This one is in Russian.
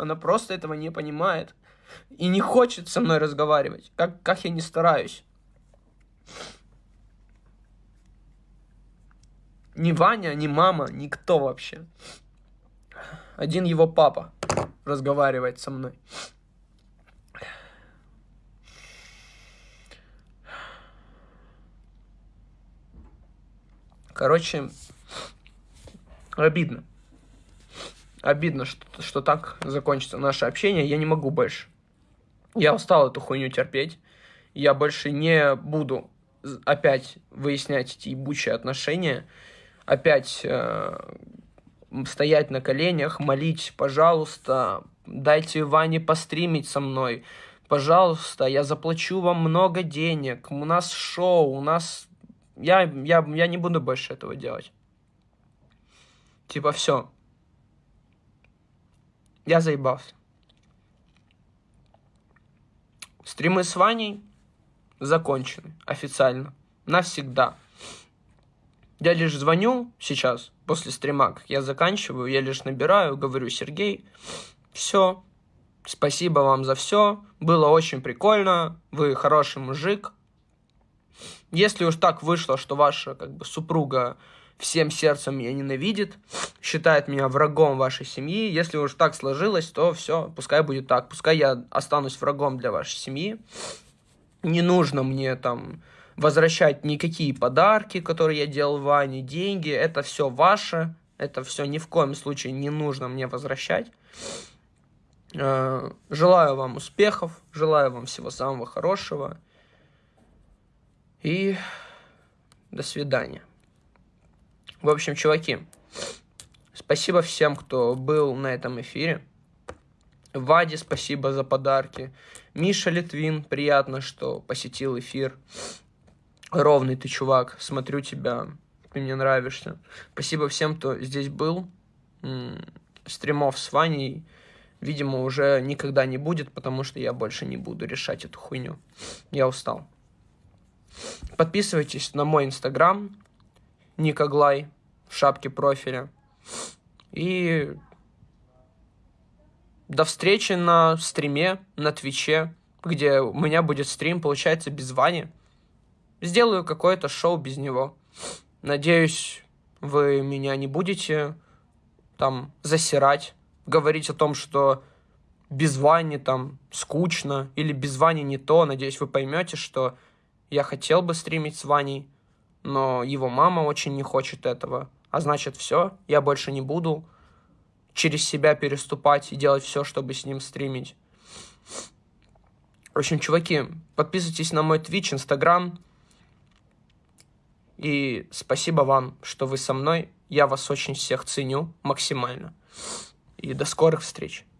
Она просто этого не понимает. И не хочет со мной разговаривать. Как, как я не стараюсь. Ни Ваня, ни мама, никто вообще. Один его папа разговаривает со мной. Короче, обидно. Обидно, что, что так закончится наше общение. Я не могу больше. Я устал эту хуйню терпеть. Я больше не буду опять выяснять эти ебучие отношения. Опять э, стоять на коленях, молить, пожалуйста, дайте Ване постримить со мной. Пожалуйста, я заплачу вам много денег. У нас шоу, у нас я, я, я не буду больше этого делать. Типа, все. Я заебался. Стримы с Ваней закончены официально. Навсегда. Я лишь звоню сейчас, после стрима, как я заканчиваю, я лишь набираю, говорю, Сергей, все, спасибо вам за все, было очень прикольно, вы хороший мужик, если уж так вышло, что ваша как бы супруга всем сердцем меня ненавидит, считает меня врагом вашей семьи, если уж так сложилось, то все, пускай будет так, пускай я останусь врагом для вашей семьи. Не нужно мне там возвращать никакие подарки, которые я делал Ване, деньги, это все ваше, это все ни в коем случае не нужно мне возвращать. Э, желаю вам успехов, желаю вам всего самого хорошего. И до свидания. В общем, чуваки, спасибо всем, кто был на этом эфире. Ваде спасибо за подарки. Миша Литвин, приятно, что посетил эфир. Ровный ты чувак, смотрю тебя, ты мне нравишься. Спасибо всем, кто здесь был. Стримов с Ваней, видимо, уже никогда не будет, потому что я больше не буду решать эту хуйню. Я устал. Подписывайтесь на мой инстаграм, Никоглай, в шапке профиля. И до встречи на стриме, на Твиче, где у меня будет стрим, получается, без Вани. Сделаю какое-то шоу без него. Надеюсь, вы меня не будете там засирать, говорить о том, что без Вани там скучно или без Вани не то. Надеюсь, вы поймете, что я хотел бы стримить с Ваней, но его мама очень не хочет этого. А значит, все, я больше не буду через себя переступать и делать все, чтобы с ним стримить. В общем, чуваки, подписывайтесь на мой Twitch, Instagram. И спасибо вам, что вы со мной. Я вас очень всех ценю максимально. И до скорых встреч.